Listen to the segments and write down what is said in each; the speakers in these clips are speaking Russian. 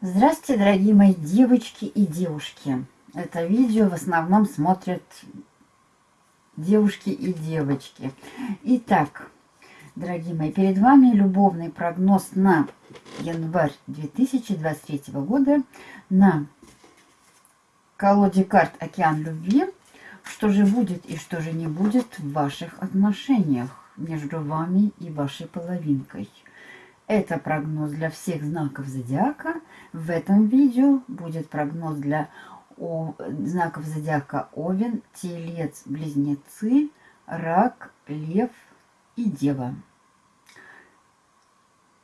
Здравствуйте, дорогие мои девочки и девушки. Это видео в основном смотрят девушки и девочки. Итак, дорогие мои, перед вами любовный прогноз на январь 2023 года на колоде карт «Океан любви». Что же будет и что же не будет в ваших отношениях между вами и вашей половинкой – это прогноз для всех знаков зодиака. В этом видео будет прогноз для о, знаков зодиака Овен, Телец, Близнецы, Рак, Лев и Дева.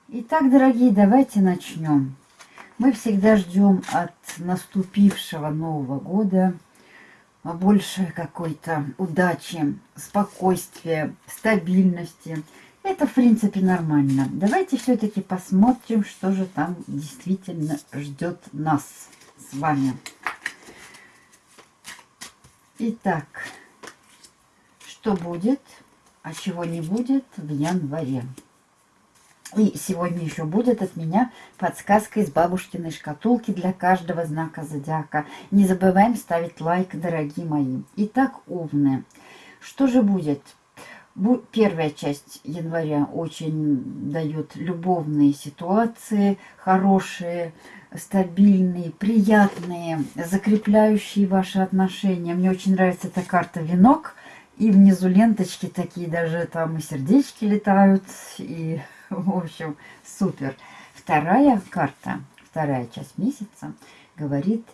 Итак, дорогие, давайте начнем. Мы всегда ждем от наступившего Нового года больше какой-то удачи, спокойствия, стабильности – это, в принципе, нормально. Давайте все-таки посмотрим, что же там действительно ждет нас с вами. Итак, что будет, а чего не будет в январе. И сегодня еще будет от меня подсказка из бабушкиной шкатулки для каждого знака зодиака. Не забываем ставить лайк, дорогие мои. Итак, овны. Что же будет? Первая часть января очень дает любовные ситуации, хорошие, стабильные, приятные, закрепляющие ваши отношения. Мне очень нравится эта карта «Венок». И внизу ленточки такие, даже там и сердечки летают. И, в общем, супер. Вторая карта, вторая часть месяца – говорит,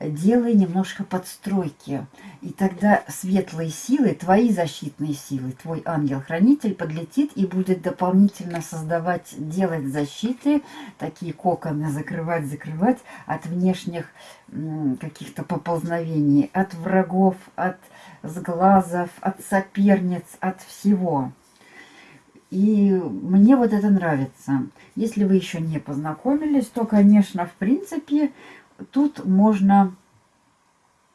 делай немножко подстройки. И тогда светлые силы, твои защитные силы, твой ангел-хранитель подлетит и будет дополнительно создавать, делать защиты, такие коконы закрывать, закрывать от внешних каких-то поползновений, от врагов, от сглазов, от соперниц, от всего. И мне вот это нравится. Если вы еще не познакомились, то, конечно, в принципе, тут можно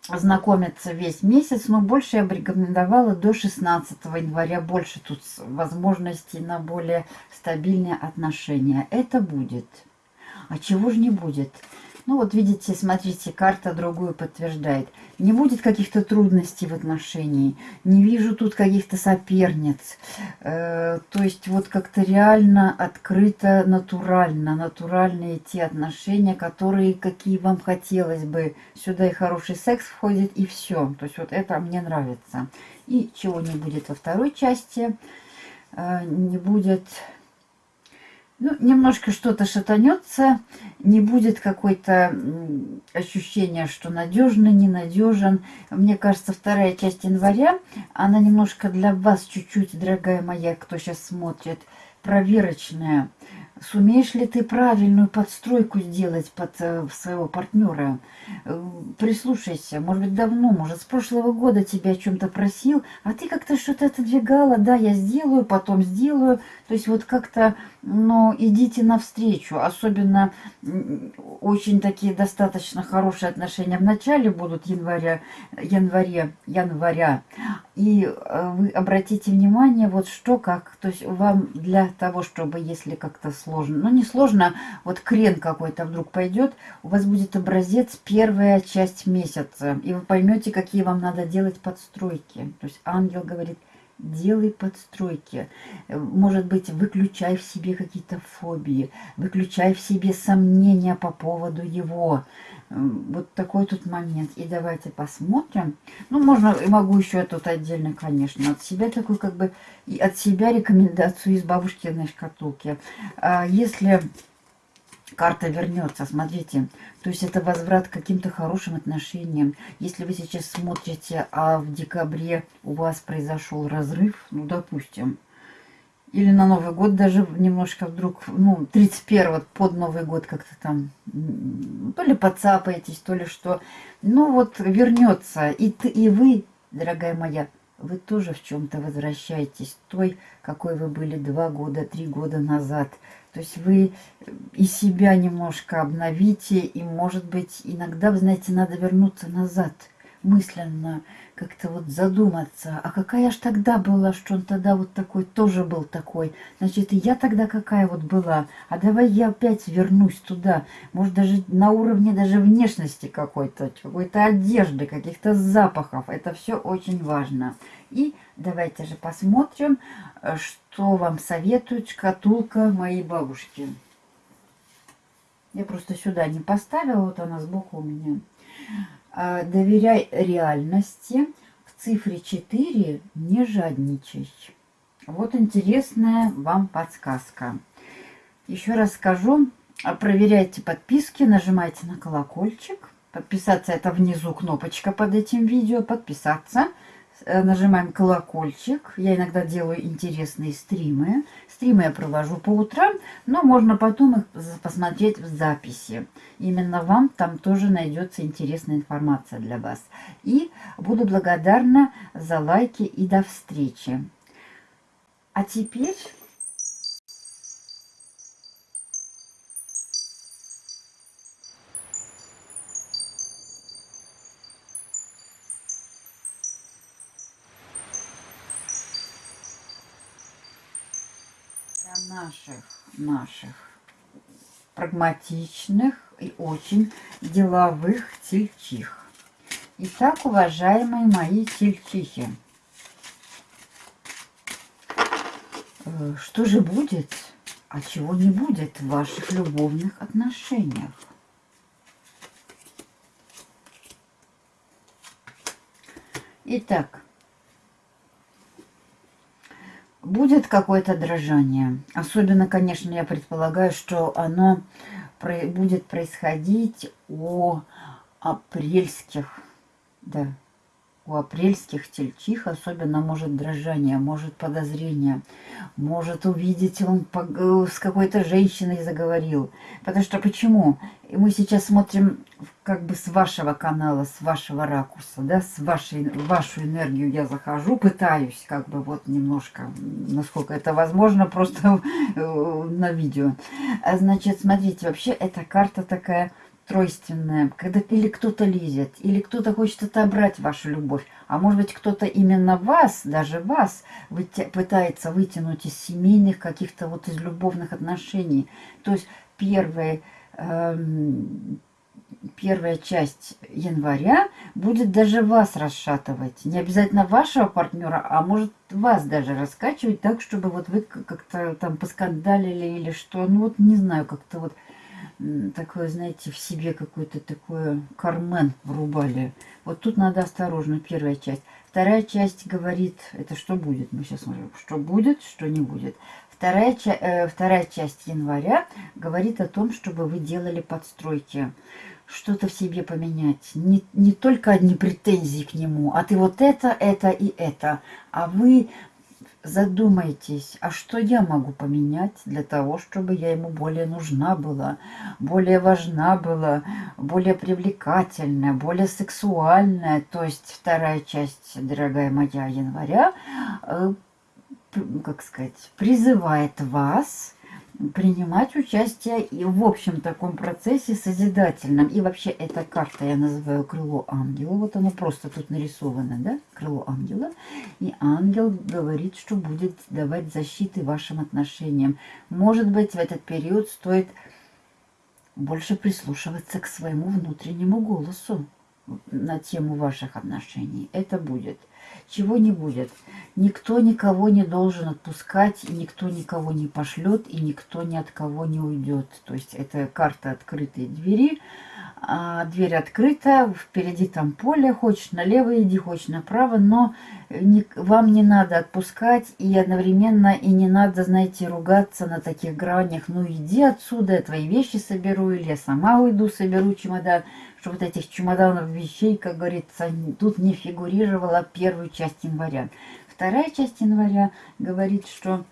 знакомиться весь месяц, но больше я бы рекомендовала до 16 января. Больше тут возможностей на более стабильные отношения. Это будет. А чего же не будет? Ну вот видите, смотрите, карта другую подтверждает. Не будет каких-то трудностей в отношении. Не вижу тут каких-то соперниц. Э, то есть вот как-то реально открыто, натурально. Натуральные те отношения, которые, какие вам хотелось бы. Сюда и хороший секс входит, и все. То есть вот это мне нравится. И чего не будет во второй части. Э, не будет ну, немножко что-то шатанется, не будет какой-то ощущения, что надежно, ненадежен. Мне кажется, вторая часть января, она немножко для вас чуть-чуть, дорогая моя, кто сейчас смотрит, проверочная. Сумеешь ли ты правильную подстройку сделать под э, своего партнера? Э, прислушайся, может быть, давно, может, с прошлого года тебя о чем-то просил, а ты как-то что-то отодвигала, да, я сделаю, потом сделаю. То есть вот как-то, ну, идите навстречу. Особенно очень такие достаточно хорошие отношения в начале будут января, январе, января. И э, вы обратите внимание, вот что как, то есть вам для того, чтобы, если как-то сложно. Ну, не сложно, вот крен какой-то вдруг пойдет, у вас будет образец первая часть месяца, и вы поймете, какие вам надо делать подстройки. То есть ангел говорит, делай подстройки. Может быть, выключай в себе какие-то фобии, выключай в себе сомнения по поводу его. Вот такой тут момент. И давайте посмотрим. Ну, можно, могу еще тут отдельно, конечно, от себя такой как бы, и от себя рекомендацию из бабушкиной шкатулки. А если карта вернется, смотрите, то есть это возврат к каким-то хорошим отношениям. Если вы сейчас смотрите, а в декабре у вас произошел разрыв, ну, допустим, или на Новый год даже немножко вдруг, ну, 31 под Новый год как-то там, то ли подцапаетесь, то ли что. Ну, вот вернется. И, ты, и вы, дорогая моя, вы тоже в чем-то возвращаетесь той, какой вы были два года, три года назад. То есть вы и себя немножко обновите, и, может быть, иногда, вы знаете, надо вернуться назад мысленно как-то вот задуматься, а какая ж тогда была, что он тогда вот такой тоже был такой. Значит, я тогда какая вот была. А давай я опять вернусь туда. Может, даже на уровне даже внешности какой-то, какой-то одежды, каких-то запахов. Это все очень важно. И давайте же посмотрим, что вам советует шкатулка моей бабушки. Я просто сюда не поставила, вот она сбоку у меня. А, доверяй реальности. В цифре 4 не жадничай. Вот интересная вам подсказка. Еще раз скажу, проверяйте подписки, нажимайте на колокольчик. Подписаться это внизу кнопочка под этим видео. Подписаться. Э, нажимаем колокольчик. Я иногда делаю интересные стримы. Стримы я провожу по утрам, но можно потом их посмотреть в записи. Именно вам там тоже найдется интересная информация для вас. И буду благодарна за лайки и до встречи. А теперь наших, наших прагматичных и очень деловых тельчих. Итак, уважаемые мои тельчихи, э, что же будет, а чего не будет в ваших любовных отношениях? Итак, будет какое-то дрожание. Особенно, конечно, я предполагаю, что оно будет происходить у апрельских, да, у апрельских тельчих особенно может дрожание, может подозрение, может увидеть, он э, с какой-то женщиной заговорил. Потому что почему? Мы сейчас смотрим как бы с вашего канала, с вашего ракурса, да, с вашей, вашу энергию я захожу, пытаюсь как бы вот немножко, насколько это возможно, просто э, на видео. А значит, смотрите, вообще эта карта такая тройственное, когда или кто-то лезет, или кто-то хочет отобрать вашу любовь, а может быть кто-то именно вас, даже вас, выйти, пытается вытянуть из семейных каких-то вот из любовных отношений. То есть первая, эм, первая часть января будет даже вас расшатывать. Не обязательно вашего партнера, а может вас даже раскачивать так, чтобы вот вы как-то там поскандалили или что. Ну вот не знаю, как-то вот такое, знаете, в себе какой-то такой кармен врубали. Вот тут надо осторожно, первая часть. Вторая часть говорит, это что будет, мы сейчас смотрим, что будет, что не будет. Вторая, э, вторая часть января говорит о том, чтобы вы делали подстройки, что-то в себе поменять. Не, не только одни претензии к нему, а ты вот это, это и это. А вы задумайтесь, а что я могу поменять для того, чтобы я ему более нужна была, более важна была, более привлекательная, более сексуальная. То есть вторая часть, дорогая моя, января, э, как сказать, призывает вас принимать участие и в общем таком процессе созидательном. И вообще эта карта я называю крыло ангела. Вот оно просто тут нарисовано, да, крыло ангела. И ангел говорит, что будет давать защиты вашим отношениям. Может быть, в этот период стоит больше прислушиваться к своему внутреннему голосу на тему ваших отношений. Это будет чего не будет. Никто никого не должен отпускать, никто никого не пошлет, и никто ни от кого не уйдет. То есть это карта открытой двери. А дверь открыта, впереди там поле, хочешь налево иди, хочешь направо, но не, вам не надо отпускать и одновременно и не надо, знаете, ругаться на таких гранях. Ну иди отсюда, я твои вещи соберу, или я сама уйду, соберу чемодан что вот этих чемоданов вещей, как говорится, тут не фигурировала первую часть января. Вторая часть января говорит, что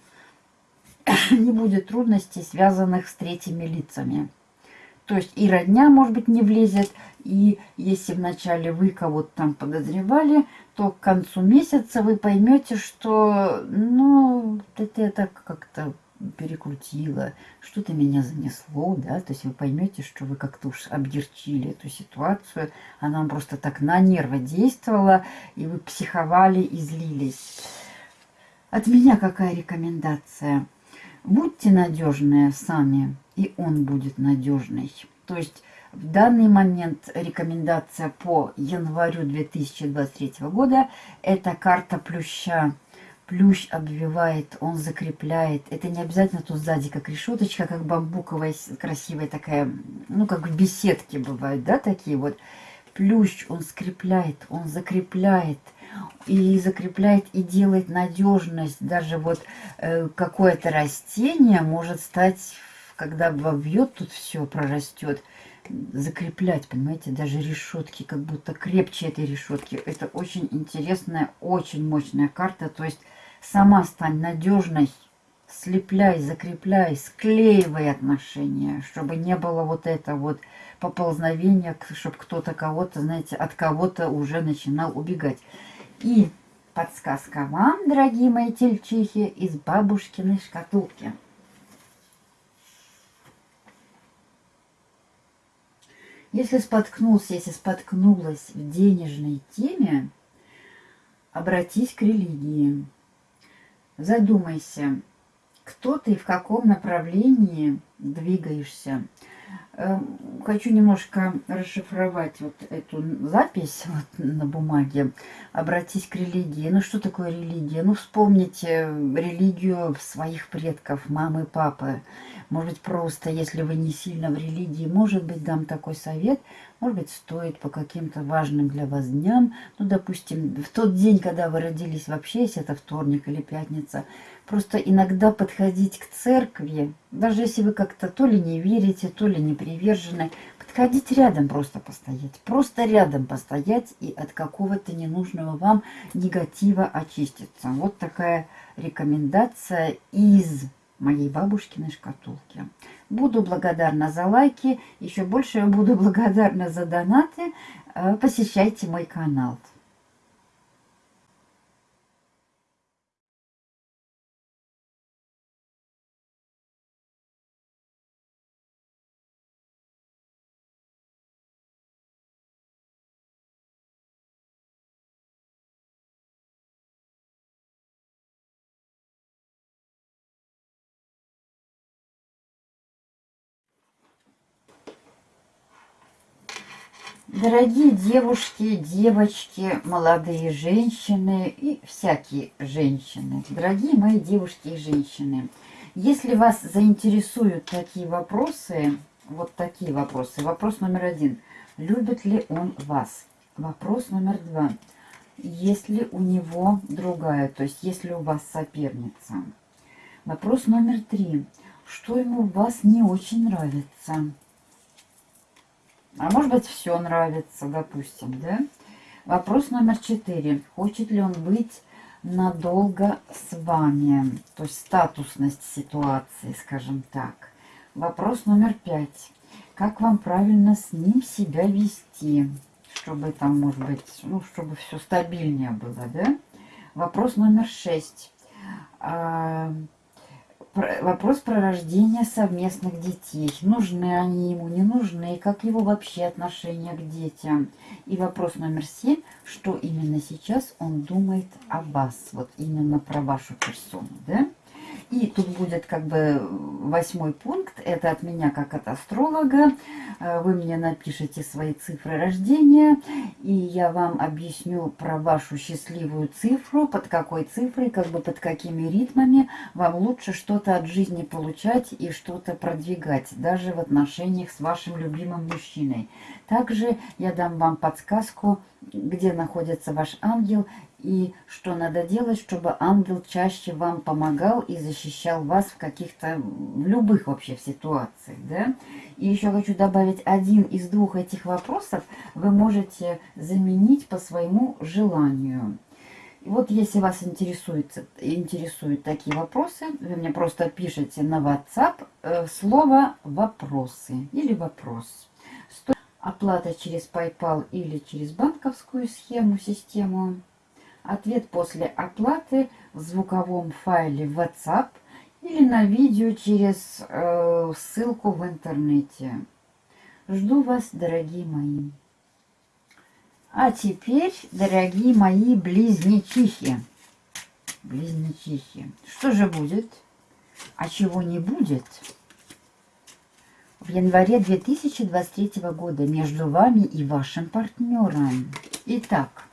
не будет трудностей, связанных с третьими лицами. То есть и родня, может быть, не влезет, и если вначале вы кого-то там подозревали, то к концу месяца вы поймете, что, ну, это, это как-то перекрутило, что-то меня занесло, да, то есть вы поймете, что вы как-то уж обдерчили эту ситуацию, она вам просто так на нервы действовала, и вы психовали и злились. От меня какая рекомендация? Будьте надежные сами, и он будет надежный. То есть в данный момент рекомендация по январю 2023 года – это карта плюща. Плющ обвивает, он закрепляет. Это не обязательно тут сзади как решеточка, как бамбуковая красивая такая, ну как в беседке бывают, да, такие вот. Плющ он скрепляет, он закрепляет и закрепляет и делает надежность. Даже вот э, какое-то растение может стать, когда вобьет тут все, прорастет, закреплять, понимаете, даже решетки, как будто крепче этой решетки. Это очень интересная, очень мощная карта. То есть сама стань надежной, слепляй, закрепляй, склеивай отношения, чтобы не было вот это вот поползновения, чтобы кто-то кого-то, знаете, от кого-то уже начинал убегать. И подсказка вам, дорогие мои тельчихи, из бабушкиной шкатулки. Если споткнулся, если споткнулась в денежной теме, обратись к религии. Задумайся, кто ты и в каком направлении двигаешься. Эм, хочу немножко расшифровать вот эту запись вот на бумаге. Обратись к религии. Ну, что такое религия? Ну, вспомните религию своих предков, мамы, папы. Может быть, просто, если вы не сильно в религии, может быть, дам такой совет. Может быть, стоит по каким-то важным для вас дням. Ну, допустим, в тот день, когда вы родились вообще, если это вторник или пятница, просто иногда подходить к церкви, даже если вы как-то то ли не верите, то ли не привержены, подходить рядом просто постоять. Просто рядом постоять и от какого-то ненужного вам негатива очиститься. Вот такая рекомендация из моей бабушкиной шкатулки. Буду благодарна за лайки, еще больше буду благодарна за донаты. Э, посещайте мой канал. Дорогие девушки, девочки, молодые женщины и всякие женщины, дорогие мои девушки и женщины, если вас заинтересуют такие вопросы, вот такие вопросы. Вопрос номер один. Любит ли он вас? Вопрос номер два. Есть ли у него другая, то есть есть ли у вас соперница? Вопрос номер три. Что ему в вас не очень нравится? А может быть, все нравится, допустим, да? Вопрос номер четыре. Хочет ли он быть надолго с вами? То есть статусность ситуации, скажем так. Вопрос номер пять. Как вам правильно с ним себя вести? Чтобы там, может быть, ну, чтобы все стабильнее было, да? Вопрос номер шесть. Вопрос про рождение совместных детей. Нужны они ему, не нужны, и как его вообще отношение к детям. И вопрос номер семь, что именно сейчас он думает о вас, вот именно про вашу персону, да? И тут будет как бы восьмой пункт. Это от меня как от астролога. Э, вы мне напишите свои цифры рождения. И я вам объясню про вашу счастливую цифру. Под какой цифрой, как бы под какими ритмами вам лучше что-то от жизни получать и что-то продвигать. Даже в отношениях с вашим любимым мужчиной. Также я дам вам подсказку, где находится ваш ангел и что надо делать, чтобы ангел чаще вам помогал и защищал вас в каких-то, в любых вообще ситуациях, да. И еще хочу добавить, один из двух этих вопросов вы можете заменить по своему желанию. И вот если вас интересует, интересуют такие вопросы, вы мне просто пишите на WhatsApp э, слово «вопросы» или «вопрос». Оплата через PayPal или через банковскую схему, систему. Ответ после оплаты в звуковом файле WhatsApp или на видео через э, ссылку в интернете. Жду вас, дорогие мои. А теперь, дорогие мои близнечихи. Близнечихи. Что же будет? А чего не будет? В январе 2023 года между вами и вашим партнером. Итак,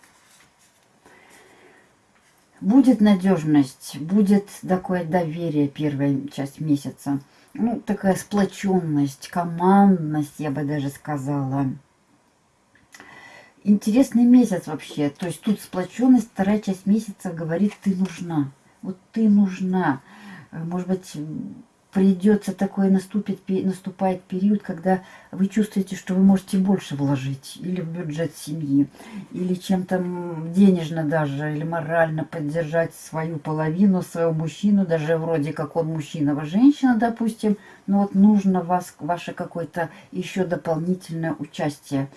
Будет надежность, будет такое доверие первая часть месяца. Ну, такая сплоченность, командность, я бы даже сказала. Интересный месяц вообще. То есть тут сплоченность, вторая часть месяца говорит, ты нужна. Вот ты нужна. Может быть, придется такой наступит, наступает период, когда вы чувствуете, что вы можете больше вложить или в бюджет семьи, или чем-то денежно даже, или морально поддержать свою половину, своего мужчину, даже вроде как он мужчина, вы женщина, допустим, но вот нужно вас, ваше какое-то еще дополнительное участие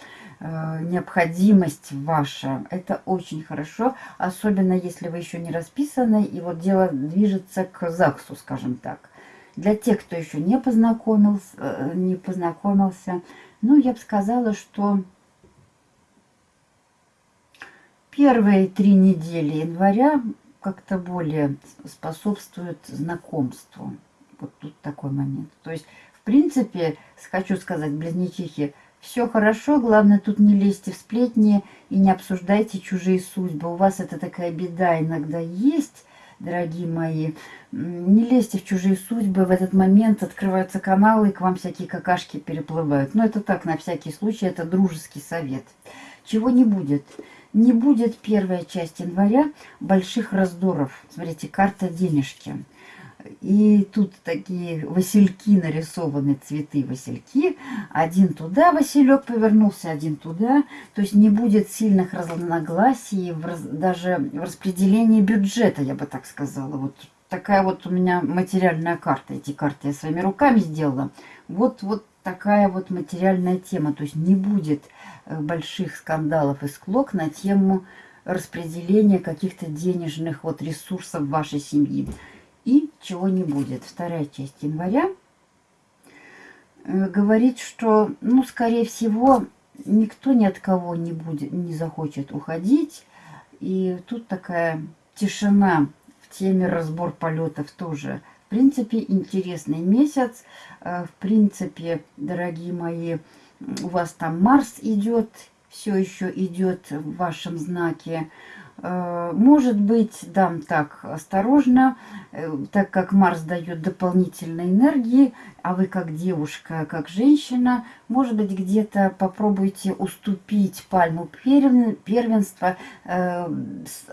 э, необходимость ваша. Это очень хорошо, особенно если вы еще не расписаны, и вот дело движется к ЗАГСу, скажем так. Для тех, кто еще не познакомился, э, не познакомился ну, я бы сказала, что первые три недели января как-то более способствуют знакомству. Вот тут такой момент. То есть, в принципе, хочу сказать, близнечихи, все хорошо, главное тут не лезьте в сплетни и не обсуждайте чужие судьбы. У вас это такая беда иногда есть, дорогие мои. Не лезьте в чужие судьбы. В этот момент открываются каналы, и к вам всякие какашки переплывают. Но это так, на всякий случай, это дружеский совет. Чего не будет? Не будет первая часть января больших раздоров. Смотрите, карта денежки. И тут такие васильки нарисованы, цветы васильки. Один туда василек повернулся, один туда. То есть не будет сильных разногласий в даже в распределении бюджета, я бы так сказала. Вот такая вот у меня материальная карта. Эти карты я своими руками сделала. Вот, вот такая вот материальная тема. То есть не будет э, больших скандалов и склок на тему распределения каких-то денежных вот ресурсов вашей семьи и чего не будет. Вторая часть января э, говорит, что, ну, скорее всего, никто ни от кого не будет, не захочет уходить. И тут такая тишина в теме разбор полетов тоже. В принципе, интересный месяц. Э, в принципе, дорогие мои, у вас там Марс идет, все еще идет в вашем знаке. Э, может быть, дам так осторожно, э, так как Марс дает дополнительной энергии, а вы как девушка, как женщина, может быть, где-то попробуйте уступить пальму первенства, э,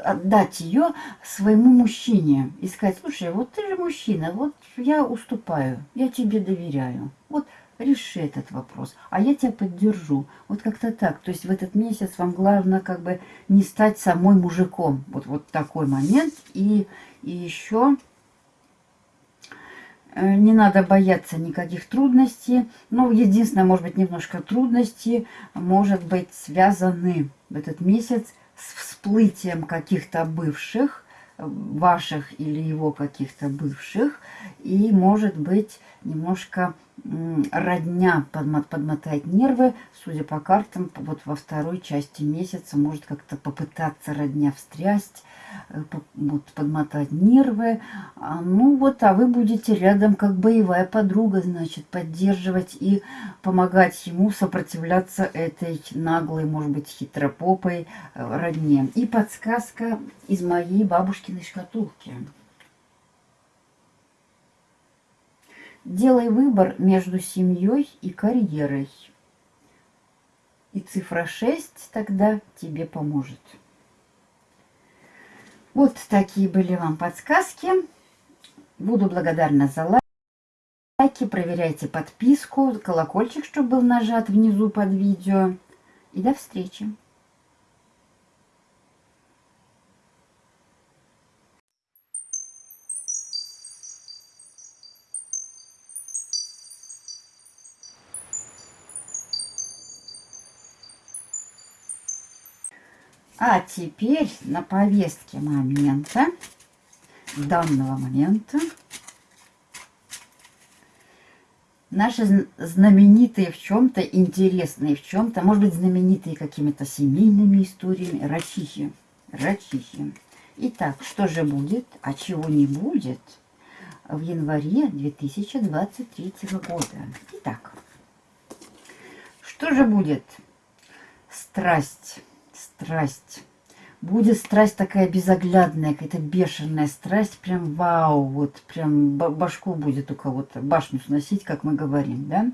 отдать ее своему мужчине и сказать, слушай, вот ты же мужчина, вот я уступаю, я тебе доверяю. Вот реши этот вопрос, а я тебя поддержу. Вот как-то так. То есть в этот месяц вам главное как бы не стать самой мужиком. Вот, вот такой момент. И, и еще э, не надо бояться никаких трудностей. Ну, единственное, может быть, немножко трудности может быть связаны в этот месяц с всплытием каких-то бывших, ваших или его каких-то бывших. И может быть немножко родня подмотать нервы, судя по картам, вот во второй части месяца может как-то попытаться родня встрясть, э, вот, подмотать нервы. А, ну вот, а вы будете рядом как боевая подруга, значит, поддерживать и помогать ему сопротивляться этой наглой, может быть, хитропопой э, родне. И подсказка из моей бабушкиной шкатулки. Делай выбор между семьей и карьерой. И цифра 6 тогда тебе поможет. Вот такие были вам подсказки. Буду благодарна за лайки. Проверяйте подписку, колокольчик, чтобы был нажат внизу под видео. И до встречи! А теперь на повестке момента, данного момента, наши знаменитые в чем-то, интересные в чем-то, может быть, знаменитые какими-то семейными историями, рачихи. Рачихи. Итак, что же будет, а чего не будет в январе 2023 года? Итак, что же будет? Страсть, страсть будет страсть такая безоглядная, какая-то бешеная страсть, прям вау, вот прям башку будет у кого-то, башню сносить, как мы говорим, да?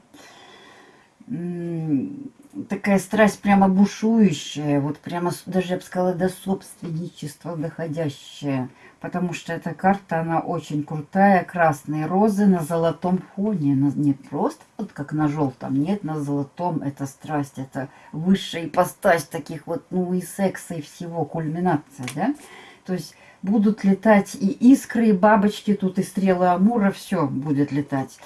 Такая страсть прямо бушующая, вот прямо даже, я бы сказала, до собственничества доходящая потому что эта карта, она очень крутая. Красные розы на золотом фоне. Не просто вот как на желтом, нет, на золотом. Это страсть, это высшая ипостась таких вот, ну и секса, и всего, кульминация, да? То есть будут летать и искры, и бабочки, тут и стрелы Амура, все будет летать.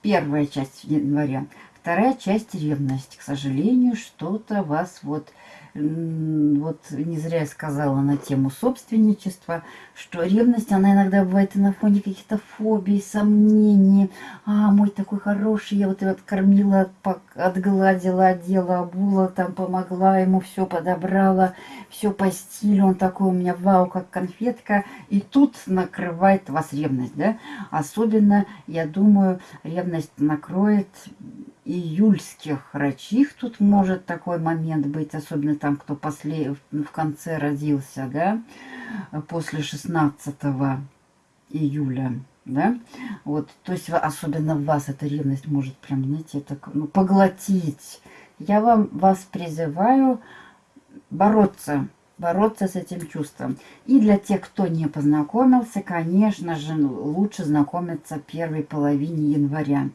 Первая часть января. Вторая часть ревность. К сожалению, что-то вас вот вот не зря я сказала на тему собственничества, что ревность, она иногда бывает и на фоне каких-то фобий, сомнений. А, мой такой хороший, я вот его откормила, отгладила, одела, обула, там помогла ему, все подобрала, все по стилю, он такой у меня вау, как конфетка. И тут накрывает вас ревность, да? Особенно, я думаю, ревность накроет июльских рачих тут может такой момент быть, особенно там, кто после, в конце родился, да, после 16 июля, да, вот, то есть особенно в вас эта ревность может прям, знаете, так, ну, поглотить. Я вам, вас призываю бороться, бороться с этим чувством. И для тех, кто не познакомился, конечно же, лучше знакомиться первой половине января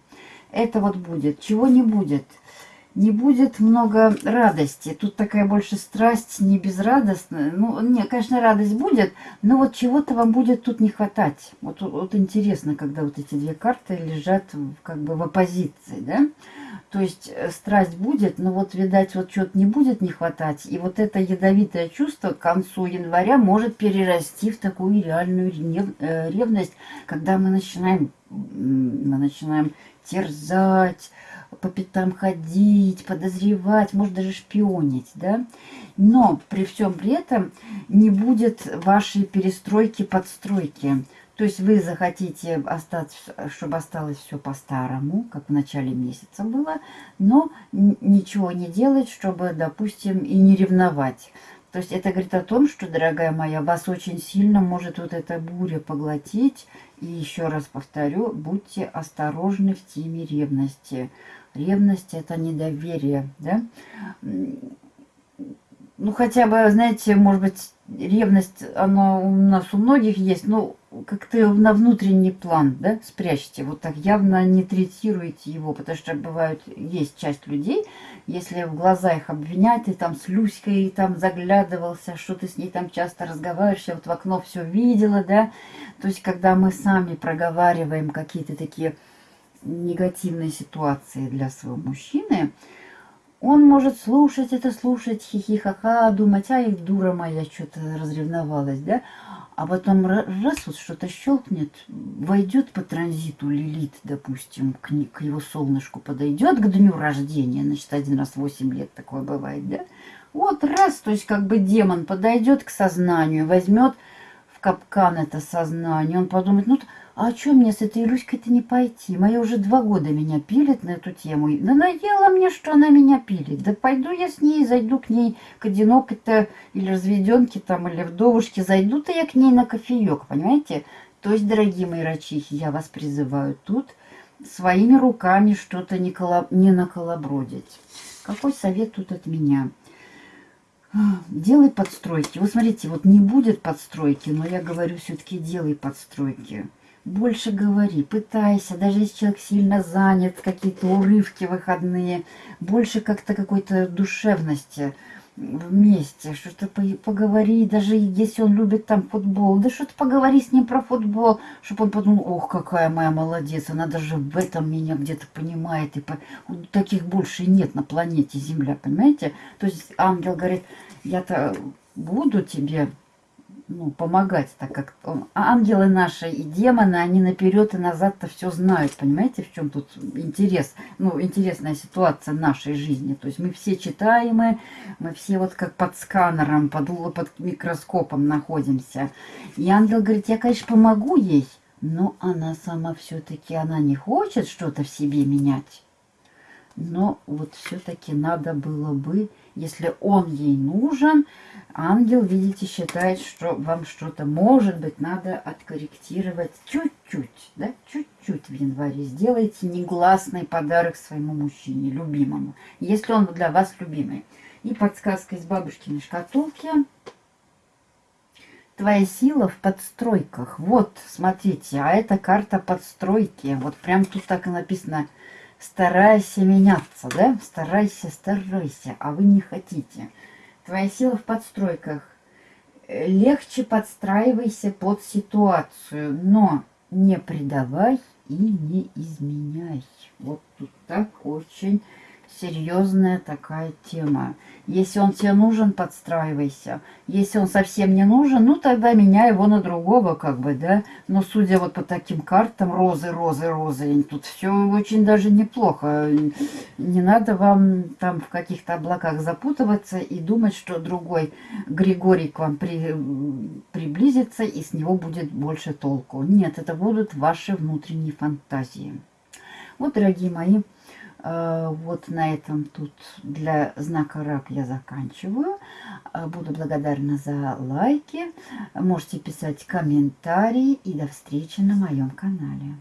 это вот будет. Чего не будет? Не будет много радости. Тут такая больше страсть, не безрадостная. Ну, не, конечно, радость будет, но вот чего-то вам будет тут не хватать. Вот, вот интересно, когда вот эти две карты лежат как бы в оппозиции, да? То есть э, страсть будет, но вот, видать, вот что-то не будет не хватать. И вот это ядовитое чувство к концу января может перерасти в такую реальную э, ревность, когда мы начинаем, мы начинаем терзать, по пятам ходить, подозревать, может даже шпионить, да. Но при всем при этом не будет вашей перестройки, подстройки. То есть вы захотите остаться, чтобы осталось все по-старому, как в начале месяца было, но ничего не делать, чтобы, допустим, и не ревновать. То есть это говорит о том, что, дорогая моя, вас очень сильно может вот эта буря поглотить. И еще раз повторю, будьте осторожны в теме ревности. Ревность – это недоверие, да? Ну, хотя бы, знаете, может быть, ревность, она у нас у многих есть, но как-то на внутренний план, да, спрячьте. Вот так явно не третируйте его, потому что бывают, есть часть людей, если в глаза их обвинять, ты там с Люськой там заглядывался, что ты с ней там часто разговариваешь, я вот в окно все видела, да. То есть, когда мы сами проговариваем какие-то такие негативные ситуации для своего мужчины, он может слушать это, слушать, хихихаха, думать, ай, дура моя, что-то разревновалась, да? А потом раз вот что-то щелкнет, войдет по транзиту Лилит, допустим, к, к его солнышку подойдет к дню рождения, значит, один раз в 8 лет такое бывает, да? Вот раз, то есть как бы демон подойдет к сознанию, возьмет капкан это сознание, он подумает, ну, а что мне с этой Люськой-то не пойти? Моя уже два года меня пилит на эту тему. Да надоело мне, что она меня пилит. Да пойду я с ней, зайду к ней к одинокой-то или разведенке там, или вдовушке. Зайду-то я к ней на кофеек, понимаете? То есть, дорогие мои рачихи, я вас призываю тут своими руками что-то не, колоб... не наколобродить. Какой совет тут от меня? Делай подстройки. Вот смотрите, вот не будет подстройки, но я говорю все-таки делай подстройки больше говори, пытайся, даже если человек сильно занят, какие-то урывки выходные, больше как-то какой-то душевности вместе, что-то поговори, даже если он любит там футбол, да что-то поговори с ним про футбол, чтобы он подумал, ох, какая моя молодец, она даже в этом меня где-то понимает, и по... таких больше нет на планете Земля, понимаете? То есть ангел говорит, я-то буду тебе ну, помогать, так как он, ангелы наши и демоны, они наперед и назад-то все знают, понимаете, в чем тут интерес, ну, интересная ситуация нашей жизни. То есть мы все читаемы, мы все вот как под сканером, под, под микроскопом находимся. И ангел говорит, я, конечно, помогу ей, но она сама все-таки, она не хочет что-то в себе менять. Но вот все-таки надо было бы, если он ей нужен, ангел, видите, считает, что вам что-то, может быть, надо откорректировать чуть-чуть, да, чуть-чуть в январе. Сделайте негласный подарок своему мужчине, любимому, если он для вас любимый. И подсказка из бабушкиной шкатулки. Твоя сила в подстройках. Вот, смотрите, а это карта подстройки. Вот прям тут так и написано – старайся меняться, да? Старайся, старайся, а вы не хотите. Твоя сила в подстройках. Легче подстраивайся под ситуацию, но не предавай и не изменяй. Вот тут так очень серьезная такая тема. Если он тебе нужен, подстраивайся. Если он совсем не нужен, ну тогда меняй его на другого, как бы, да. Но судя вот по таким картам, розы, розы, розы, тут все очень даже неплохо. Не надо вам там в каких-то облаках запутываться и думать, что другой Григорий к вам при, приблизится и с него будет больше толку. Нет, это будут ваши внутренние фантазии. Вот, дорогие мои, вот на этом тут для знака рак я заканчиваю. Э, буду благодарна за лайки. Можете писать комментарии. И до встречи на моем канале.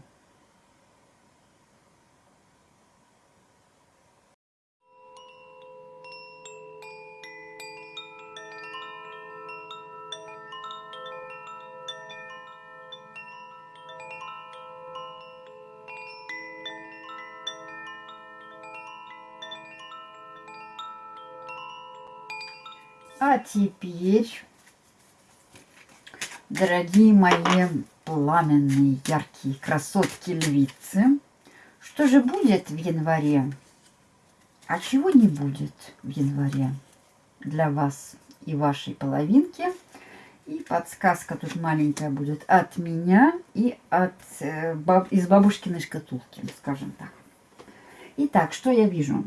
А теперь, дорогие мои пламенные, яркие красотки львицы, что же будет в январе? А чего не будет в январе для вас и вашей половинки? И подсказка тут маленькая будет от меня и от, э, из бабушкиной шкатулки, скажем так. Итак, что я вижу?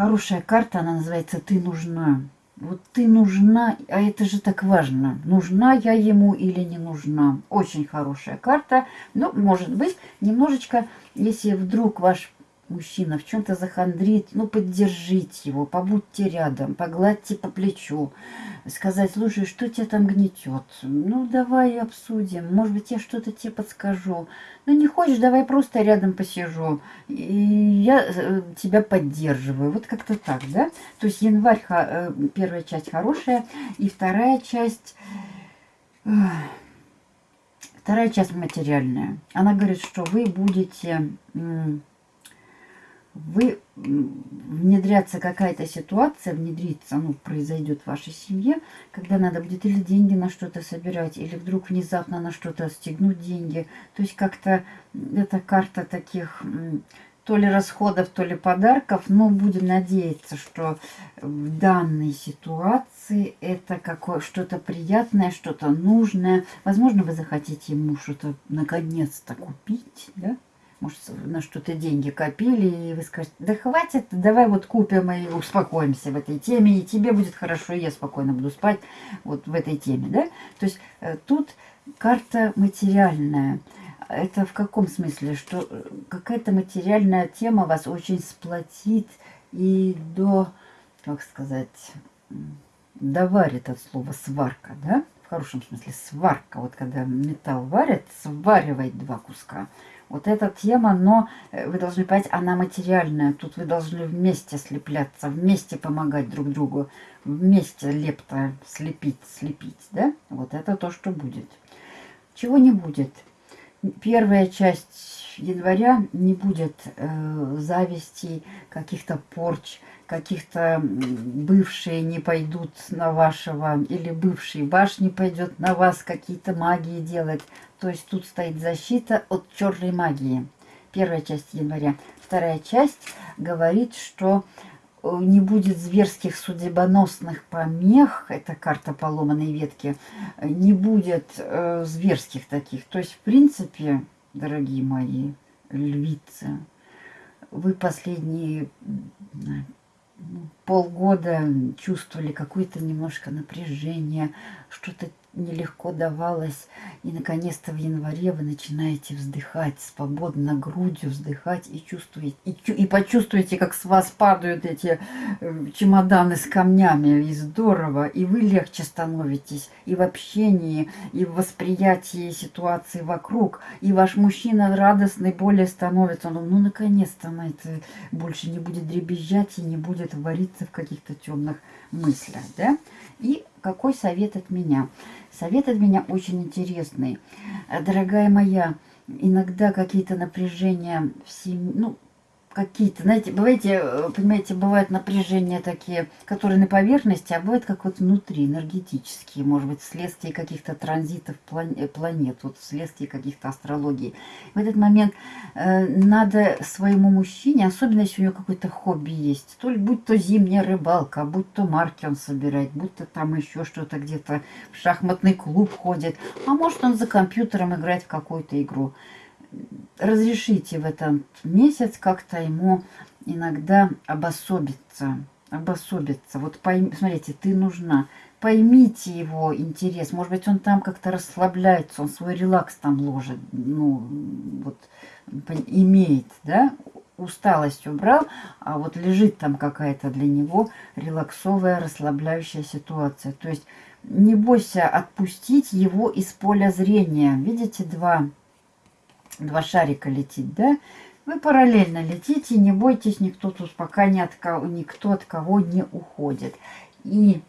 Хорошая карта, она называется «Ты нужна». Вот ты нужна, а это же так важно. Нужна я ему или не нужна. Очень хорошая карта. Но, может быть, немножечко, если вдруг ваш мужчина в чем-то захандрит, ну, поддержите его, побудьте рядом, погладьте по плечу, сказать, слушай, что тебя там гнетет? Ну, давай обсудим, может быть, я что-то тебе подскажу. Ну, не хочешь, давай просто рядом посижу, и я э, тебя поддерживаю. Вот как-то так, да? То есть январь, э, первая часть хорошая, и вторая часть... Вторая часть материальная. Она говорит, что вы будете вы внедряться какая-то ситуация, внедриться, ну, произойдет в вашей семье, когда надо будет или деньги на что-то собирать, или вдруг внезапно на что-то стегнуть деньги. То есть как-то эта карта таких то ли расходов, то ли подарков, но будем надеяться, что в данной ситуации это какое что-то приятное, что-то нужное. Возможно, вы захотите ему что-то наконец-то купить, да? Может, на что-то деньги копили, и вы скажете, да хватит, давай вот купим и успокоимся в этой теме, и тебе будет хорошо, и я спокойно буду спать вот в этой теме, да? То есть э, тут карта материальная. Это в каком смысле? Что э, какая-то материальная тема вас очень сплотит и до, как сказать, доварит от слова сварка, да? В хорошем смысле сварка. Вот когда металл варят, сваривает два куска. Вот эта тема, но э, вы должны понять, она материальная. Тут вы должны вместе слепляться, вместе помогать друг другу, вместе лепто слепить, слепить, да? Вот это то, что будет. Чего не будет? Первая часть января не будет э, зависти, каких-то порч, каких-то бывшие не пойдут на вашего, или бывший ваш не пойдет на вас какие-то магии делать. То есть тут стоит защита от черной магии. Первая часть января. Вторая часть говорит, что э, не будет зверских судебоносных помех, это карта поломанной ветки, не будет э, зверских таких. То есть, в принципе, дорогие мои львицы, вы последние полгода чувствовали какое-то немножко напряжение, что-то нелегко давалось. И, наконец-то, в январе вы начинаете вздыхать, свободно грудью вздыхать и чувствуете, и, и почувствуете, как с вас падают эти э, чемоданы с камнями. И здорово. И вы легче становитесь и в общении, и в восприятии ситуации вокруг. И ваш мужчина радостный более становится. Он, ну, наконец-то на это больше не будет дребезжать и не будет вариться в каких-то темных мыслях, да? И какой совет от меня? Совет от меня очень интересный. Дорогая моя, иногда какие-то напряжения в семье, ну, какие-то, знаете, бываете, э, понимаете, бывают напряжения такие, которые на поверхности, а бывают как вот внутри, энергетические, может быть, вследствие каких-то транзитов э, планет, вот вследствие каких-то астрологий. В этот момент э, надо своему мужчине, особенно если у него какое-то хобби есть, то ли будь то зимняя рыбалка, будь то марки он собирает, будь то там еще что-то где-то в шахматный клуб ходит, а может он за компьютером играет в какую-то игру разрешите в этот месяц как-то ему иногда обособиться. Обособиться. Вот пойми, смотрите, ты нужна. Поймите его интерес. Может быть, он там как-то расслабляется, он свой релакс там ложит. Ну, вот, имеет, да? Усталость убрал, а вот лежит там какая-то для него релаксовая, расслабляющая ситуация. То есть не бойся отпустить его из поля зрения. Видите, два два шарика летит, да? Вы параллельно летите, не бойтесь, никто тут пока ни от кого, никто от кого не уходит. И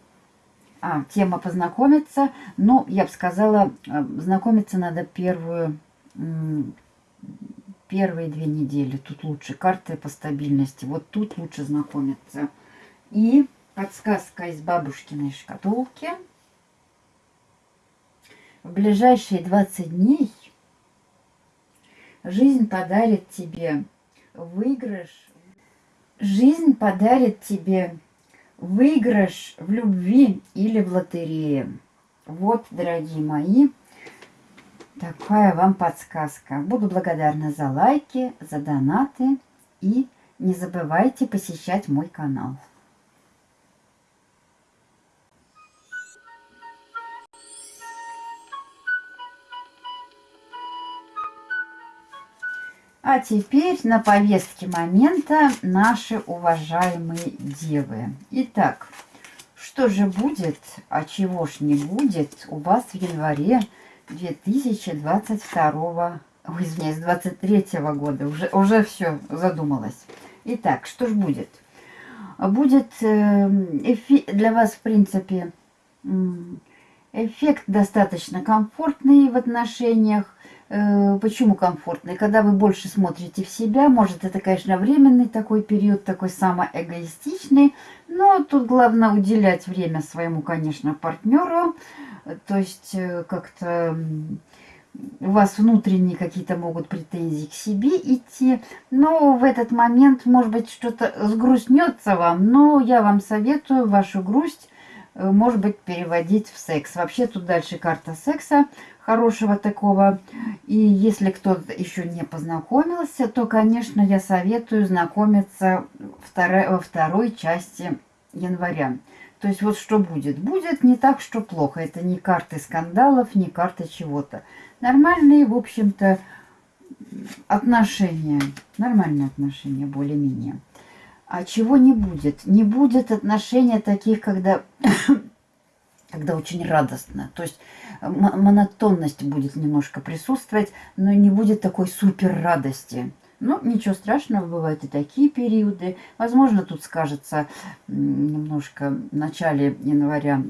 а, тема познакомиться, но я бы сказала, а, знакомиться надо первую, первые две недели. Тут лучше карты по стабильности, вот тут лучше знакомиться. И подсказка из бабушкиной шкатулки. В ближайшие 20 дней Жизнь подарит тебе выигрыш. Жизнь подарит тебе выигрыш в любви или в лотерее. Вот, дорогие мои, такая вам подсказка. Буду благодарна за лайки, за донаты и не забывайте посещать мой канал. А теперь на повестке момента наши уважаемые девы. Итак, что же будет, а чего ж не будет у вас в январе 2022, ой, извиняюсь, 23 года. Уже, уже все задумалась. Итак, что ж будет? Будет э, для вас, в принципе, эффект достаточно комфортный в отношениях Э, почему комфортный? Когда вы больше смотрите в себя, может это, конечно, временный такой период, такой самоэгоистичный, но тут главное уделять время своему, конечно, партнеру, то есть э, как-то у вас внутренние какие-то могут претензии к себе идти, но в этот момент, может быть, что-то сгрустнется вам, но я вам советую вашу грусть, может быть, переводить в секс. Вообще тут дальше карта секса, хорошего такого. И если кто-то еще не познакомился, то, конечно, я советую знакомиться во второй части января. То есть вот что будет? Будет не так, что плохо. Это не карты скандалов, не карты чего-то. Нормальные, в общем-то, отношения. Нормальные отношения, более-менее. А чего не будет? Не будет отношения таких, когда когда очень радостно. То есть монотонность будет немножко присутствовать, но не будет такой супер радости. Ну, ничего страшного, бывают и такие периоды. Возможно, тут скажется немножко в начале января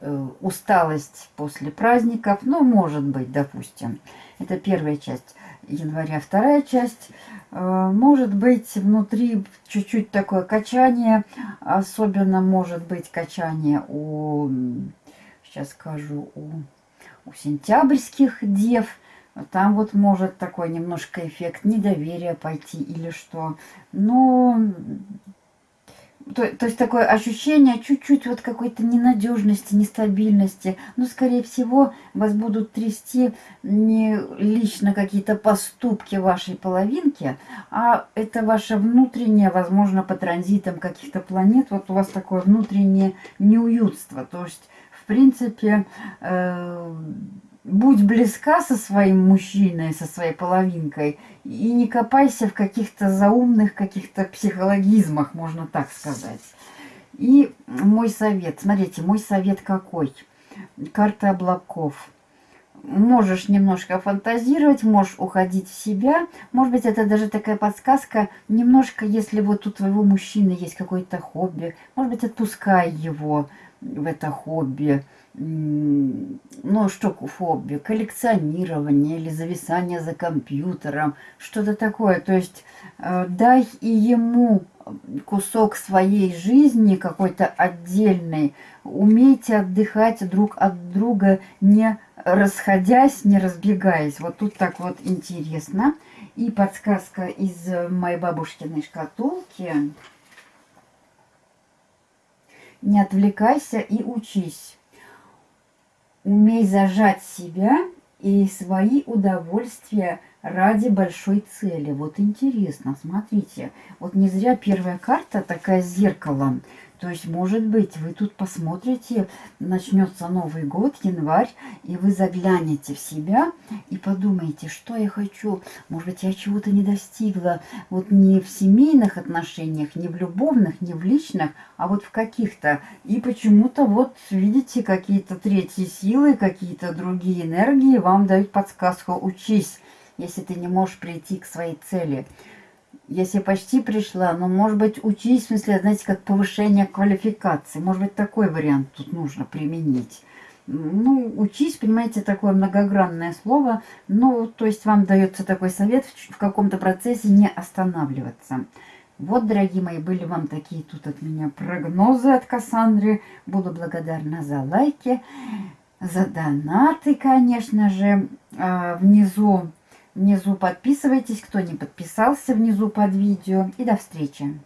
э, усталость после праздников. Ну, может быть, допустим. Это первая часть января. Вторая часть Э, может быть внутри чуть-чуть такое качание, особенно может быть качание у, сейчас скажу, у, у сентябрьских дев. Там вот может такой немножко эффект недоверия пойти или что. Но то, то есть такое ощущение чуть-чуть вот какой-то ненадежности, нестабильности. Но, скорее всего, вас будут трясти не лично какие-то поступки вашей половинки, а это ваше внутреннее, возможно, по транзитам каких-то планет. Вот у вас такое внутреннее неуютство. То есть, в принципе, э будь близка со своим мужчиной, со своей половинкой, и не копайся в каких-то заумных, каких-то психологизмах, можно так сказать. И мой совет, смотрите, мой совет какой? Карта облаков. Можешь немножко фантазировать, можешь уходить в себя. Может быть, это даже такая подсказка, немножко, если вот у твоего мужчины есть какое-то хобби, может быть, отпускай его в это хобби ну, что хобби, коллекционирование или зависание за компьютером, что-то такое. То есть э, дай и ему кусок своей жизни какой-то отдельный. Умейте отдыхать друг от друга, не расходясь, не разбегаясь. Вот тут так вот интересно. И подсказка из моей бабушкиной шкатулки. Не отвлекайся и учись. Умей зажать себя и свои удовольствия ради большой цели. Вот интересно, смотрите. Вот не зря первая карта такая зеркало. То есть, может быть, вы тут посмотрите, начнется Новый год, январь, и вы заглянете в себя и подумаете, что я хочу. Может быть, я чего-то не достигла. Вот не в семейных отношениях, не в любовных, не в личных, а вот в каких-то. И почему-то вот, видите, какие-то третьи силы, какие-то другие энергии вам дают подсказку «учись», если ты не можешь прийти к своей цели если почти пришла, но, может быть, учись, в смысле, знаете, как повышение квалификации. Может быть, такой вариант тут нужно применить. Ну, учись, понимаете, такое многогранное слово. Ну, то есть вам дается такой совет в каком-то процессе не останавливаться. Вот, дорогие мои, были вам такие тут от меня прогнозы от Кассандры. Буду благодарна за лайки, за донаты, конечно же. А, внизу Внизу подписывайтесь, кто не подписался внизу под видео. И до встречи!